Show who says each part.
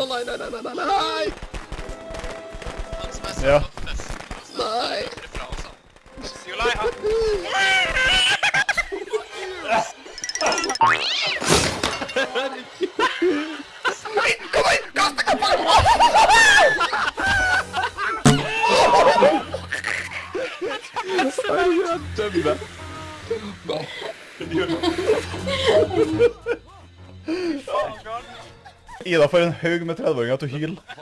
Speaker 1: Å nei, nei, nei, nei, nei, nei!
Speaker 2: Han som er
Speaker 3: Ja.
Speaker 2: på festen, og så
Speaker 1: Nei.
Speaker 2: løper ifra oss, han. Nikolai, han...
Speaker 1: Jeg dømmer.
Speaker 3: Ida får en haug med 30-åringer til å hyle.